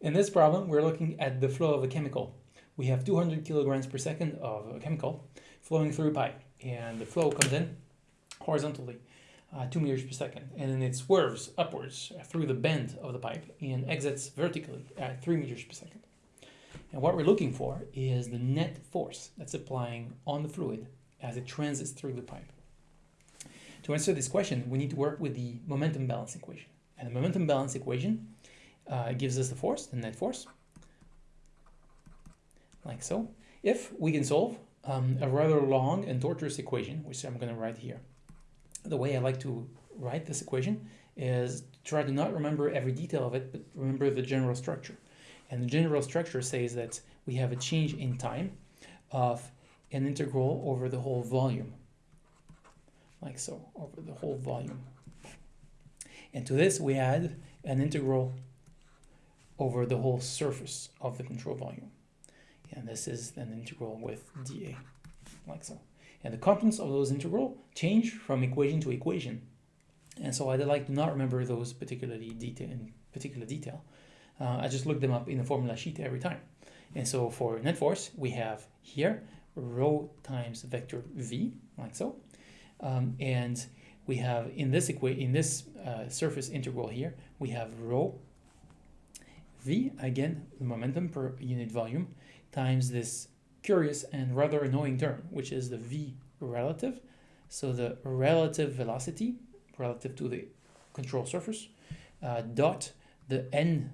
In this problem, we're looking at the flow of a chemical. We have 200 kilograms per second of a chemical flowing through a pipe, and the flow comes in horizontally, uh, 2 meters per second, and then it swerves upwards through the bend of the pipe and exits vertically at 3 meters per second. And what we're looking for is the net force that's applying on the fluid as it transits through the pipe. To answer this question, we need to work with the momentum balance equation. And the momentum balance equation uh, gives us the force, the net force, like so. If we can solve um, a rather long and torturous equation, which I'm going to write here, the way I like to write this equation is try to not remember every detail of it, but remember the general structure. And the general structure says that we have a change in time of an integral over the whole volume, like so, over the whole volume. And to this we add an integral over the whole surface of the control volume. And this is an integral with dA, like so. And the components of those integral change from equation to equation. And so I'd like to not remember those particularly detail in particular detail. Uh, I just look them up in the formula sheet every time. And so for net force, we have here rho times vector v, like so. Um, and we have in this in this uh, surface integral here, we have rho v, again, the momentum per unit volume, times this curious and rather annoying term, which is the v relative. So the relative velocity relative to the control surface uh, dot the n,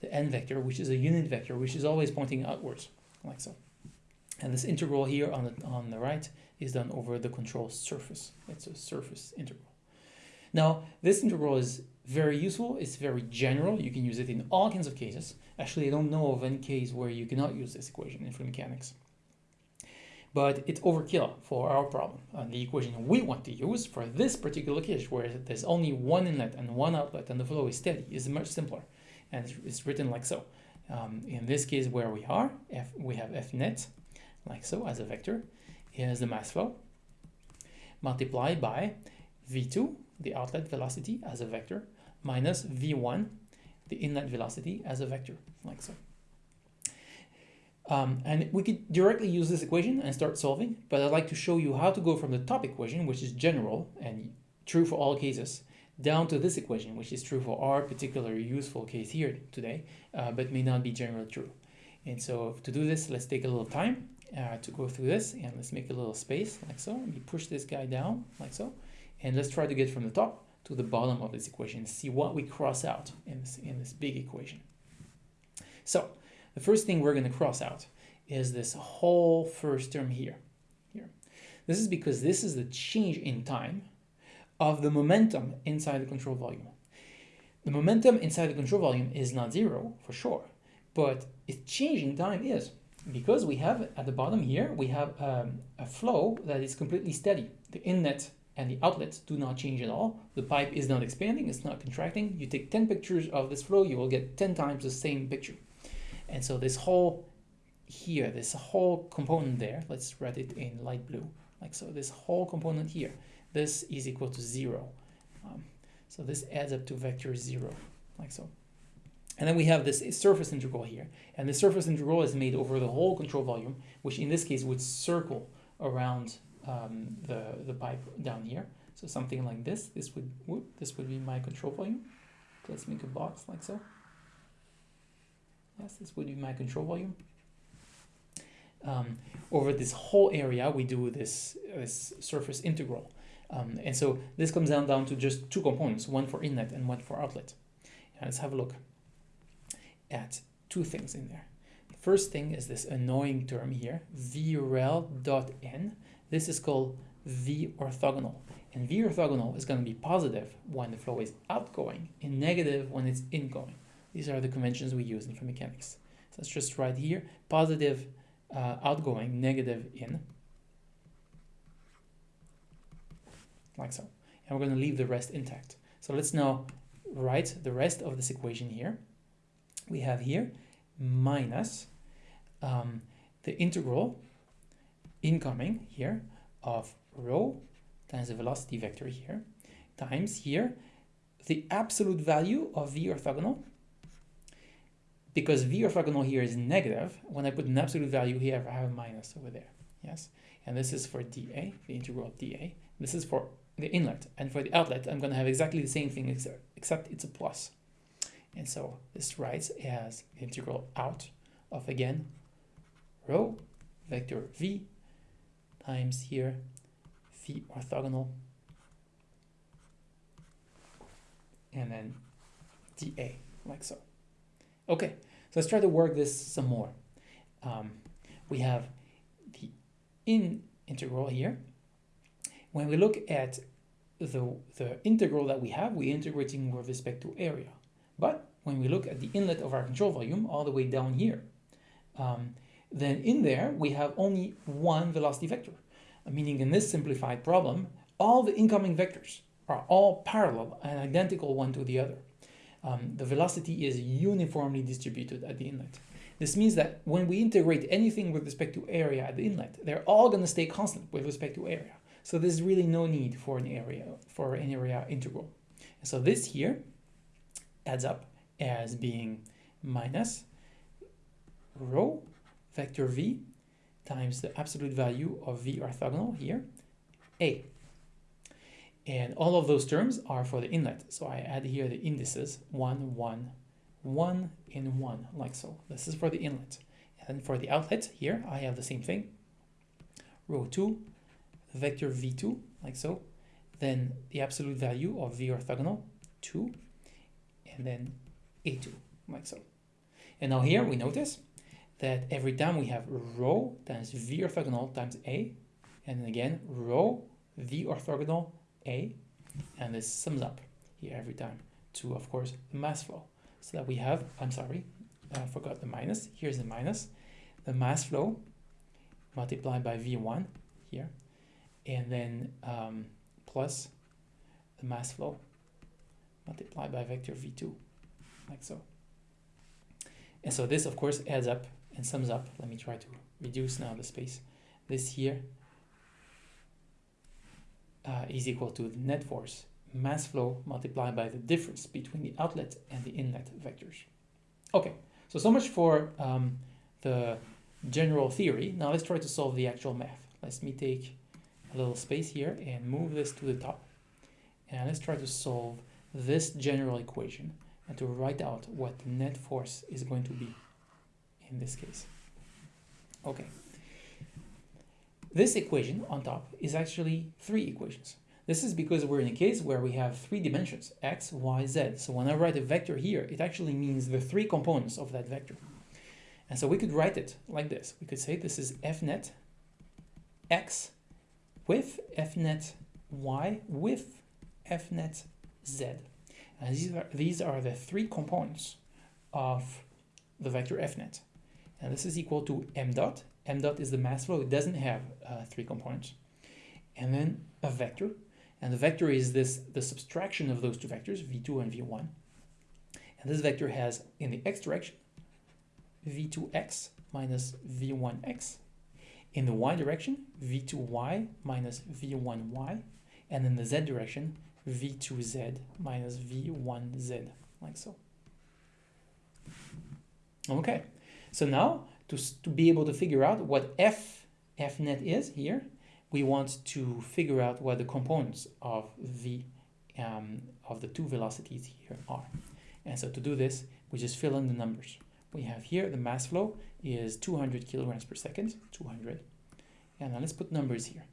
the n vector, which is a unit vector, which is always pointing outwards, like so. And this integral here on the, on the right is done over the control surface. It's a surface integral. Now, this integral is very useful. It's very general. You can use it in all kinds of cases. Actually, I don't know of any case where you cannot use this equation in fluid mechanics. But it's overkill for our problem. And the equation we want to use for this particular case, where there's only one inlet and one outlet and the flow is steady, is much simpler. And it's written like so. Um, in this case where we are, F, we have F net, like so, as a vector. Here's the mass flow, multiplied by V2, the outlet velocity as a vector, minus v1, the inlet velocity as a vector, like so. Um, and we could directly use this equation and start solving, but I'd like to show you how to go from the top equation, which is general and true for all cases, down to this equation, which is true for our particular useful case here today, uh, but may not be generally true. And so to do this, let's take a little time uh, to go through this, and let's make a little space, like so. Let me push this guy down, like so. And let's try to get from the top to the bottom of this equation, see what we cross out in this, in this big equation. So the first thing we're going to cross out is this whole first term here. here. This is because this is the change in time of the momentum inside the control volume. The momentum inside the control volume is not zero for sure, but its change in time is because we have at the bottom here, we have um, a flow that is completely steady. The inlet and the outlets do not change at all. The pipe is not expanding, it's not contracting. You take 10 pictures of this flow, you will get 10 times the same picture. And so this whole here, this whole component there, let's write it in light blue, like so. This whole component here, this is equal to zero. Um, so this adds up to vector zero, like so. And then we have this surface integral here. And the surface integral is made over the whole control volume, which in this case would circle around um, the, the pipe down here. So something like this, this would, whoop, this would be my control volume. Let's make a box like so. Yes, this would be my control volume. Um, over this whole area, we do this, this surface integral. Um, and so this comes down, down to just two components, one for inlet and one for outlet. Let's have a look at two things in there. First thing is this annoying term here, vrel dot n. This is called V orthogonal. And V orthogonal is going to be positive when the flow is outgoing and negative when it's incoming. These are the conventions we use in fluid mechanics. So let's just write here, positive uh, outgoing, negative in, like so. And we're going to leave the rest intact. So let's now write the rest of this equation here. We have here minus um, the integral incoming here of rho times the velocity vector here times here the absolute value of v orthogonal because v orthogonal here is negative, when I put an absolute value here, I have a minus over there, yes? And this is for dA, the integral of dA. This is for the inlet, and for the outlet, I'm going to have exactly the same thing, except, except it's a plus. And so this writes as integral out of, again, rho vector v times here v orthogonal and then dA, like so. Okay, so let's try to work this some more. Um, we have the in integral here. When we look at the, the integral that we have, we're integrating with respect to area. But when we look at the inlet of our control volume all the way down here, um, then in there we have only one velocity vector, meaning in this simplified problem, all the incoming vectors are all parallel and identical one to the other. Um, the velocity is uniformly distributed at the inlet. This means that when we integrate anything with respect to area at the inlet, they're all going to stay constant with respect to area. So there's really no need for an area for an area integral. so this here adds up as being minus rho vector v times the absolute value of v orthogonal here, a. And all of those terms are for the inlet. So I add here the indices 1, 1, 1, and 1, like so. This is for the inlet. And for the outlet here, I have the same thing. Rho 2, vector v2, like so. Then the absolute value of v orthogonal, 2, and then a2, like so. And now here we notice that every time we have rho times v orthogonal times a, and then again rho v orthogonal a, and this sums up here every time to, of course, the mass flow. So that we have, I'm sorry, I forgot the minus. Here's the minus. The mass flow multiplied by v1 here, and then um, plus the mass flow multiplied by vector v2, like so. And so this, of course, adds up and sums up. Let me try to reduce now the space. This here uh, is equal to the net force mass flow multiplied by the difference between the outlet and the inlet vectors. Okay, so so much for um, the general theory. Now let's try to solve the actual math. Let me take a little space here and move this to the top. And let's try to solve this general equation and to write out what the net force is going to be in this case. Okay. This equation on top is actually three equations. This is because we're in a case where we have three dimensions, x, y, z. So when I write a vector here, it actually means the three components of that vector. And so we could write it like this. We could say this is f net x with f net y with fnet z. And these are, these are the three components of the vector fnet. And this is equal to m dot. m dot is the mass flow. It doesn't have uh, three components. And then a vector. And the vector is this the subtraction of those two vectors, v2 and v1. And this vector has, in the x direction, v2x minus v1x. In the y direction, v2y minus v1y. And in the z direction, v2z minus v1z, like so. Okay, so now to, to be able to figure out what f f net is here, we want to figure out what the components of the um, of the two velocities here are. And so to do this, we just fill in the numbers. We have here the mass flow is 200 kilograms per second, 200. And now let's put numbers here.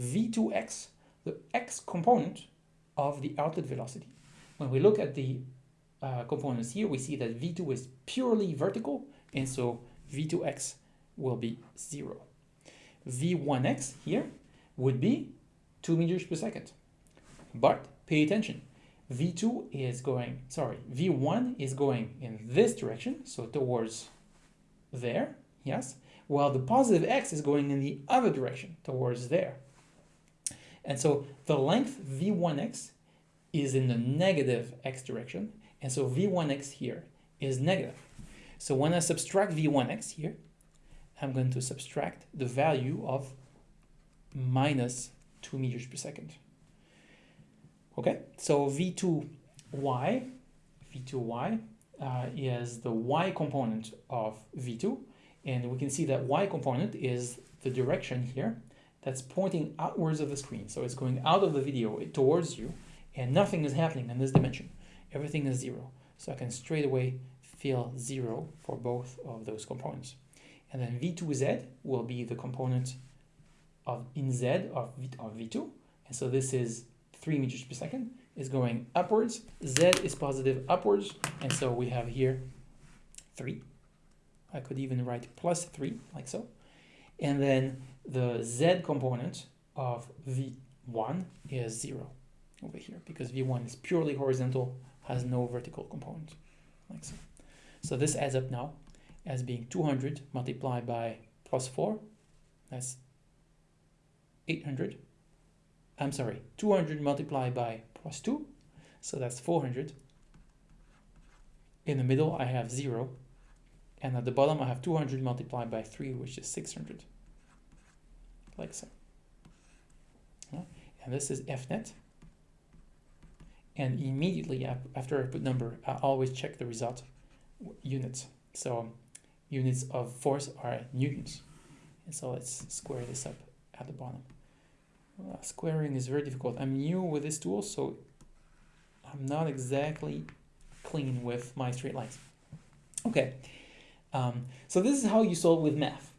V2x, the x component of the outlet velocity. When we look at the uh, components here, we see that V2 is purely vertical, and so V2x will be 0. V1x here would be 2 meters per second. But pay attention, V2 is going, sorry, V1 is going in this direction, so towards there, yes, while the positive x is going in the other direction, towards there. And so the length V1x is in the negative x direction, and so V1x here is negative. So when I subtract V1x here, I'm going to subtract the value of minus 2 meters per second. Okay, so V2y, V2y uh, is the y component of v2 and we can see that y component is the direction here that's pointing outwards of the screen. So it's going out of the video towards you and nothing is happening in this dimension. Everything is zero. So I can straight away fill zero for both of those components. And then v2z will be the component of in z of, v, of v2 and so this is 3 meters per second is going upwards. Z is positive upwards. And so we have here 3 I could even write plus 3 like so and then the z component of v1 is 0 over here because v1 is purely horizontal has no vertical component like so. So this adds up now as being 200 multiplied by plus 4 that's 800 I'm sorry 200 multiplied by plus 2 so that's 400 in the middle I have 0 and at the bottom I have 200 multiplied by 3 which is 600 like so. And this is fnet and immediately after I put number I always check the result units. So units of force are newtons. And so let's square this up at the bottom. Uh, squaring is very difficult. I'm new with this tool so I'm not exactly clean with my straight lines. Okay um, so this is how you solve with math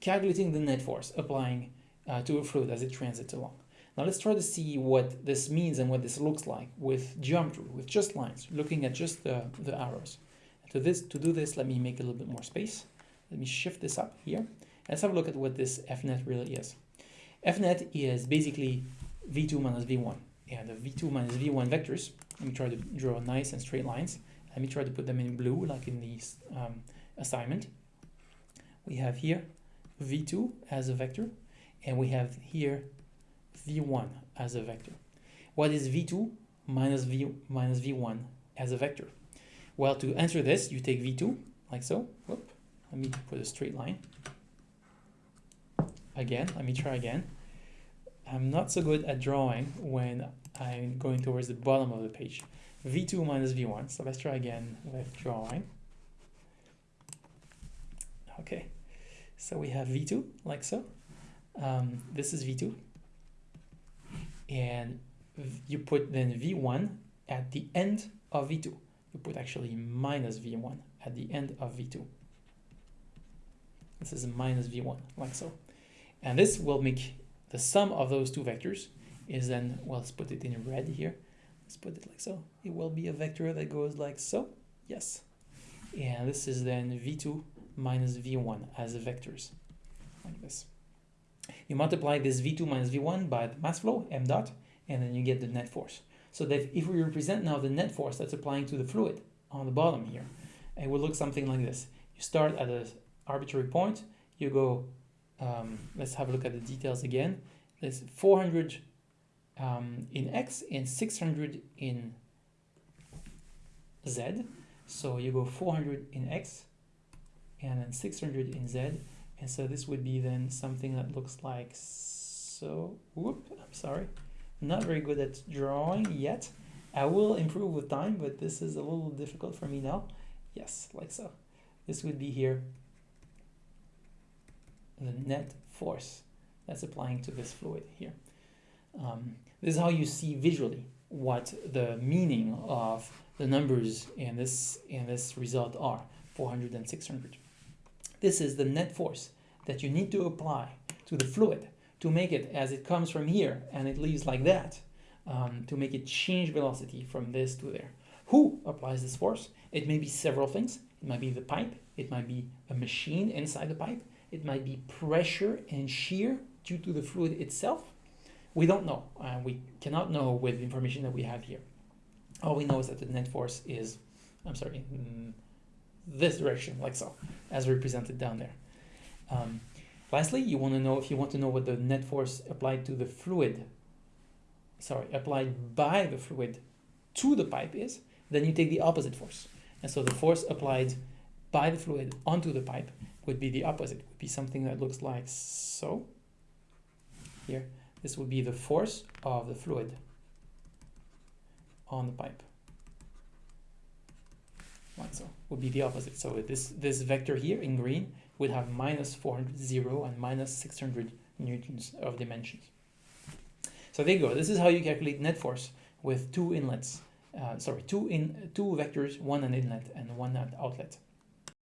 calculating the net force applying uh, to a fluid as it transits along now let's try to see what this means and what this looks like with geometry, with just lines, looking at just the, the arrows. To, this, to do this, let me make a little bit more space. Let me shift this up here. Let's have a look at what this FNet really is. FNet is basically V2 minus V1. And the V2 minus V1 vectors, let me try to draw nice and straight lines. Let me try to put them in blue, like in the um, assignment. We have here V2 as a vector, and we have here v1 as a vector. What is v2 minus v minus v1 as a vector? Well, to answer this, you take v2 like so. Whoop. Let me put a straight line. Again, let me try again. I'm not so good at drawing when I'm going towards the bottom of the page. v2 minus v1. So let's try again with drawing. Okay, so we have v2 like so. Um, this is v2 and you put then v1 at the end of v2 you put actually minus v1 at the end of v2 this is minus v1 like so and this will make the sum of those two vectors is then well let's put it in red here. Let's put it like so. It will be a vector that goes like so. Yes. And this is then v2 minus v1 as vectors. Like this. You multiply this V2 minus V1 by the mass flow, m dot, and then you get the net force. So that if we represent now the net force that's applying to the fluid on the bottom here, it will look something like this. You start at an arbitrary point, you go, um, let's have a look at the details again. There's 400 um, in X and 600 in Z. So you go 400 in X and then 600 in Z and so this would be then something that looks like so. Whoop, I'm sorry. not very good at drawing yet. I will improve with time, but this is a little difficult for me now. Yes, like so. This would be here the net force that's applying to this fluid here. Um, this is how you see visually what the meaning of the numbers in this in this result are 400 and 600 this is the net force that you need to apply to the fluid to make it as it comes from here and it leaves like that um, to make it change velocity from this to there. Who applies this force? It may be several things. It might be the pipe. It might be a machine inside the pipe. It might be pressure and shear due to the fluid itself. We don't know. Uh, we cannot know with the information that we have here. All we know is that the net force is, I'm sorry, mm, this direction, like so, as represented down there. Um, lastly, you want to know if you want to know what the net force applied to the fluid, sorry, applied by the fluid to the pipe is, then you take the opposite force. And so the force applied by the fluid onto the pipe would be the opposite, would be something that looks like so. Here, this would be the force of the fluid on the pipe. Right, so would be the opposite. So this this vector here in green would have minus 400, 0 and minus 600 newtons of dimensions. So there you go. This is how you calculate net force with two inlets. Uh, sorry, two in two vectors, one an inlet and one outlet.